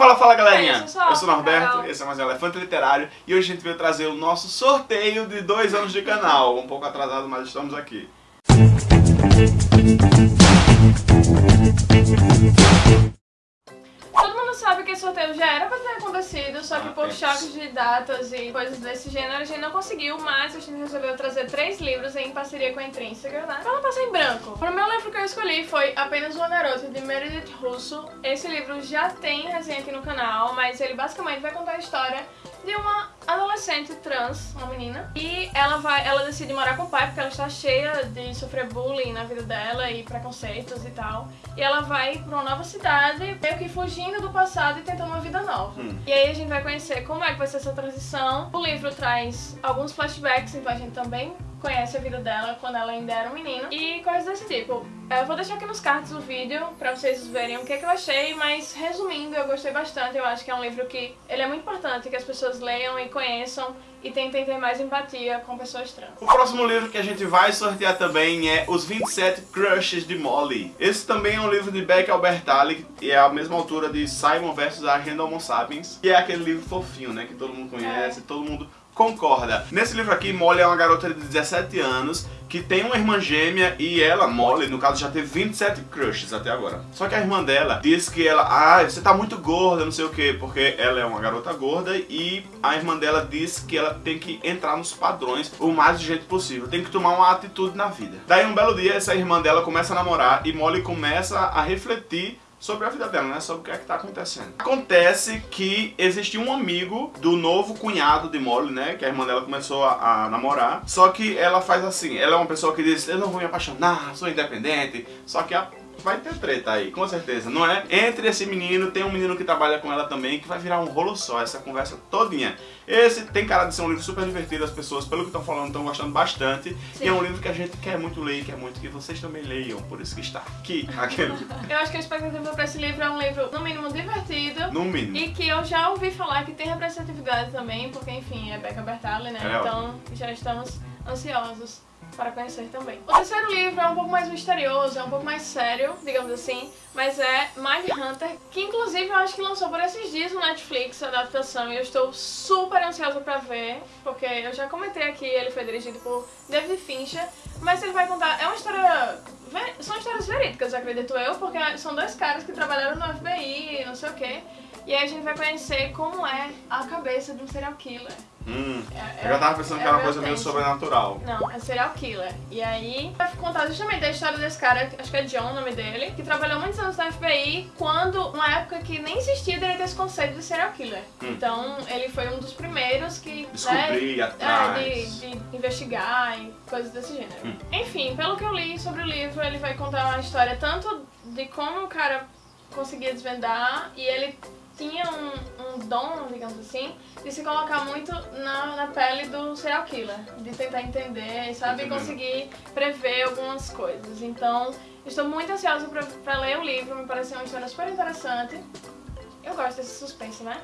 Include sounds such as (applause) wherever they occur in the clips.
Fala, fala galerinha! Eu sou, eu sou o Norberto, esse é mais um Elefante Literário e hoje a gente veio trazer o nosso sorteio de dois anos de canal. Um pouco atrasado, mas estamos aqui. Sabe que esse sorteio já era pra ter acontecido, só que ah, por é. choques de datas e coisas desse gênero a gente não conseguiu, mas a gente resolveu trazer três livros em parceria com a Intrínseca, né? Pra não passar em branco. O meu livro que eu escolhi foi Apenas Uma Garota, de Meredith Russo. Esse livro já tem resenha aqui no canal, mas ele basicamente vai contar a história de uma adolescente trans, uma menina, e ela vai, ela decide morar com o pai porque ela está cheia de sofrer bullying na vida dela e preconceitos e tal. E ela vai para uma nova cidade, meio que fugindo do passado e tentando uma vida nova. Hum. E aí a gente vai conhecer como é que vai ser essa transição. O livro traz alguns flashbacks, então a gente também conhece a vida dela quando ela ainda era um menino e coisas desse tipo. Eu vou deixar aqui nos cards o vídeo pra vocês verem o que, é que eu achei, mas resumindo, eu gostei bastante. Eu acho que é um livro que ele é muito importante que as pessoas leiam e conheçam e tentem ter mais empatia com pessoas trans. O próximo livro que a gente vai sortear também é Os 27 Crushes de Molly. Esse também é um livro de Beck Albertalli e é a mesma altura de Simon vs. a Homo Sapiens, que é aquele livro fofinho, né, que todo mundo conhece, é. todo mundo concorda. Nesse livro aqui, Molly é uma garota de 17 anos que tem uma irmã gêmea e ela, Molly, no caso, já teve 27 crushes até agora. Só que a irmã dela diz que ela, ah, você tá muito gorda, não sei o que, porque ela é uma garota gorda e a irmã dela diz que ela tem que entrar nos padrões o mais jeito possível, tem que tomar uma atitude na vida. Daí um belo dia, essa irmã dela começa a namorar e Molly começa a refletir sobre a vida dela, né? Sobre o que é que tá acontecendo. Acontece que existe um amigo do novo cunhado de Molly, né? Que a irmã dela começou a, a, namorar. Só que ela faz assim, ela é uma pessoa que diz, eu não vou me apaixonar, sou independente. Só que a vai ter treta aí, com certeza, não é? Entre esse menino, tem um menino que trabalha com ela também, que vai virar um rolo só, essa conversa todinha. Esse tem cara de ser um livro super divertido, as pessoas, pelo que estão falando, estão gostando bastante. Sim. E é um livro que a gente quer muito ler, quer muito que vocês também leiam, por isso que está aqui. (laughs) Aquele. eu acho que a expectativa para esse livro é um livro, no mínimo, divertido. No mínimo. E que eu já ouvi falar que tem representatividade também, porque, enfim, é Becca Bertalli, né? É então, já estamos ansiosos para conhecer também. O terceiro livro é um pouco mais misterioso, é um pouco mais sério, digamos assim, mas é Mind Hunter, que inclusive eu acho que lançou por esses dias no Netflix a adaptação e eu estou super ansiosa para ver, porque eu já comentei aqui, ele foi dirigido por David Fincher, mas ele vai contar, é uma história são histórias verídicas, acredito eu, porque são dois caras que trabalharam no FBI, não sei o que, e aí a gente vai conhecer como é a cabeça de um serial killer. Hum, é, eu já tava pensando é, que era uma coisa meio sobrenatural. Não, é serial killer. E aí vai contar justamente a história desse cara, acho que é John o nome dele, que trabalhou muitos anos na FBI, quando, uma época que nem existia direito esse conceito de serial killer. Hum. Então ele foi um dos primeiros que... Descobrir né, atrás. É, de, de, investigar e coisas desse gênero. Hum. Enfim, pelo que eu li sobre o livro, ele vai contar uma história tanto de como o cara conseguia desvendar e ele tinha um, um dom, digamos assim, de se colocar muito na, na pele do serial killer, de tentar entender, sabe, e conseguir prever algumas coisas. Então, estou muito ansiosa para ler o livro, me pareceu uma história super interessante. Eu gosto desse suspense, né?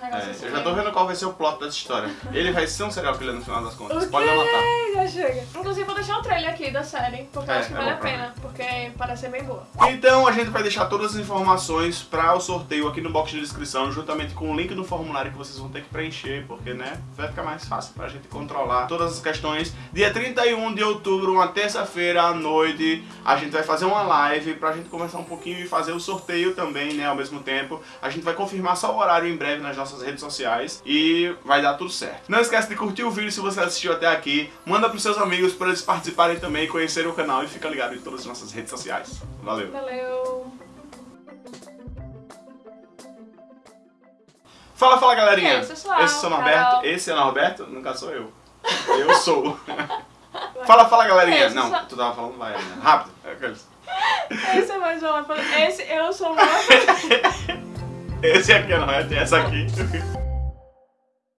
É, assim eu já tô vendo qual vai ser o plot dessa história. Ele vai ser um serial killer no final das contas. Pode anotar. Já chega. Inclusive vou deixar o trailer aqui da série, porque é, eu acho que é vale a pena, porque parece ser bem boa. Então a gente vai deixar todas as informações para o sorteio aqui no box de descrição, juntamente com o link do formulário que vocês vão ter que preencher, porque né, vai ficar mais fácil pra gente controlar todas as questões. Dia 31 de outubro, uma terça-feira à noite, a gente vai fazer uma live pra gente conversar um pouquinho e fazer o sorteio também, né, ao mesmo tempo. A gente vai confirmar só o horário em breve nas nossas redes sociais e vai dar tudo certo. Não esquece de curtir o vídeo se você assistiu até aqui, manda pros seus amigos para eles participarem também, conhecerem o canal e fica ligado em todas as nossas redes sociais. Valeu! Valeu! Fala, fala galerinha! Esse é o Norberto, esse é o Norberto, nunca sou eu. Eu sou. (laughs) fala, fala galerinha! Esse Não, tu tava falando vai, né? Rápido. Esse é mais uma. Esse eu sou uma. (laughs) Esse aqui não é, tem essa aqui.